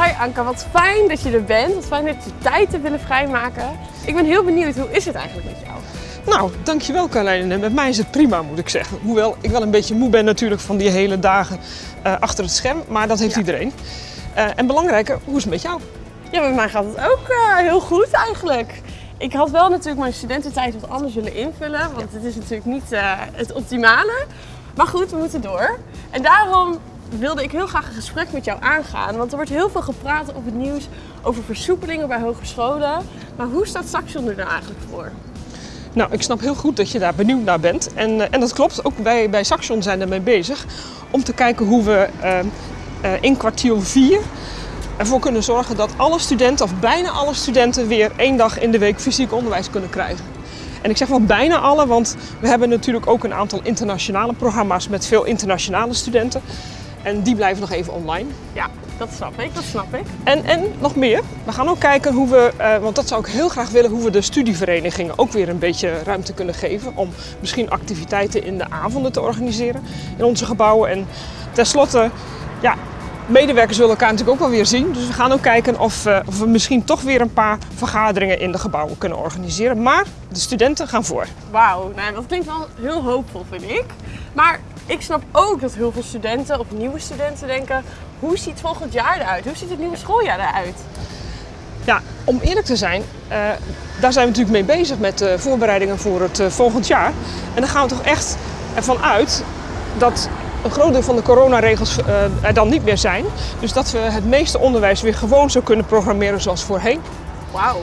Hi Anka, wat fijn dat je er bent. Wat fijn dat je tijd te willen vrijmaken. Ik ben heel benieuwd, hoe is het eigenlijk met jou? Nou, dankjewel Carlijn. En met mij is het prima, moet ik zeggen. Hoewel ik wel een beetje moe ben natuurlijk van die hele dagen eh, achter het scherm. Maar dat heeft Ja. iedereen. Eh, en belangrijker, hoe is het met jou? Ja, met mij gaat het ook eh, heel goed eigenlijk. Ik had wel natuurlijk mijn studententijd wat anders willen invullen, want het is natuurlijk niet het optimale. Maar goed, we moeten door. En daarom wilde ik heel graag een gesprek met jou aangaan, want er wordt heel veel gepraat op het nieuws over versoepelingen bij hogescholen. Maar hoe staat Saxion er nou eigenlijk voor? Nou, ik snap heel goed dat je daar benieuwd naar bent. En, eh, en dat klopt, ook wij bij Saxion zijn ermee bezig. Om te kijken hoe we eh, eh, in kwartiel 4 ervoor kunnen zorgen dat alle studenten, of bijna alle studenten, weer één dag in de week fysiek onderwijs kunnen krijgen. En ik zeg wel bijna alle, want we hebben natuurlijk ook een aantal internationale programma's met veel internationale studenten. En die blijven nog even online. Ja, dat snap ik, dat snap ik. En, en nog meer. We gaan ook kijken hoe we, eh, want dat zou ik heel graag willen, hoe we de studieverenigingen ook weer een beetje ruimte kunnen geven. Om misschien activiteiten in de avonden te organiseren in onze gebouwen. En tenslotte, ja, medewerkers willen elkaar natuurlijk ook wel weer zien. Dus we gaan ook kijken of, eh, of we misschien toch weer een paar vergaderingen in de gebouwen kunnen organiseren. Maar de studenten gaan voor. Wauw, nou, dat klinkt wel heel hoopvol, vind ik. Maar ik snap ook dat heel veel studenten, of nieuwe studenten, denken: hoe ziet volgend jaar eruit? Hoe ziet het nieuwe schooljaar eruit? Ja, om eerlijk te zijn, eh, daar zijn we natuurlijk mee bezig met de voorbereidingen voor het eh, volgend jaar. En dan gaan we toch echt ervan uit dat een groot deel van de coronaregels eh, er dan niet meer zijn. Dus dat we het meeste onderwijs weer gewoon zo kunnen programmeren zoals voorheen. Wauw.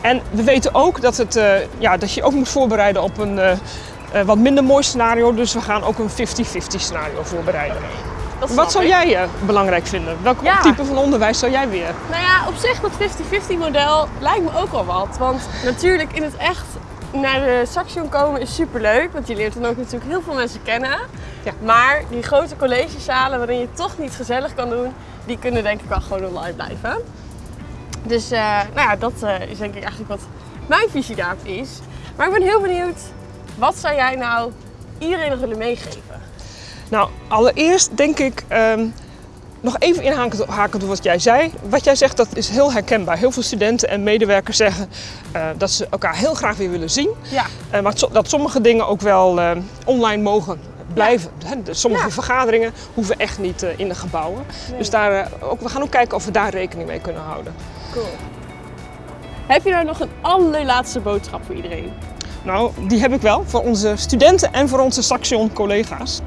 En we weten ook dat, het, ja, dat je ook moet voorbereiden op een eh, wat minder mooi scenario. Dus we gaan ook een 50-50 scenario voorbereiden. Wat zou ik. jij eh, belangrijk vinden? Welk Ja. type van onderwijs zou jij weer? Nou ja, op zich dat 50-50 model lijkt me ook al wat. Want natuurlijk in het echt naar de Saxion komen is superleuk. Want je leert dan ook natuurlijk heel veel mensen kennen. Ja. Maar die grote collegezalen waarin je toch niet gezellig kan doen, die kunnen denk ik wel gewoon online blijven. Dus eh, nou ja, dat is denk ik eigenlijk wat mijn visie daarop is. Maar ik ben heel benieuwd, wat zou jij nou iedereen nog willen meegeven? Nou, allereerst denk ik ehm, nog even inhakend hakend op wat jij zei. Wat jij zegt, dat is heel herkenbaar. Heel veel studenten en medewerkers zeggen eh, dat ze elkaar heel graag weer willen zien. Ja, Eh, maar dat sommige dingen ook wel eh, online mogen blijven. De- Sommige Ja. vergaderingen hoeven echt niet in de gebouwen. Dus daar, ook, we gaan ook kijken of we daar rekening mee kunnen houden. cool. Heb je nou nog een allerlaatste boodschap voor iedereen? Nou, die heb ik wel voor onze studenten en voor onze Saxion collega's.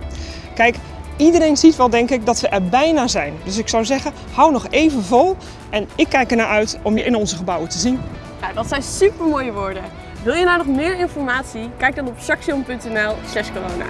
Kijk, iedereen ziet wel denk ik dat we er bijna zijn. Dus ik zou zeggen, hou nog even vol en ik kijk ernaar uit om je in onze gebouwen te zien. Nou, dat zijn super mooie woorden. Wil je nou nog meer informatie? Kijk dan op saxion.nl slash corona.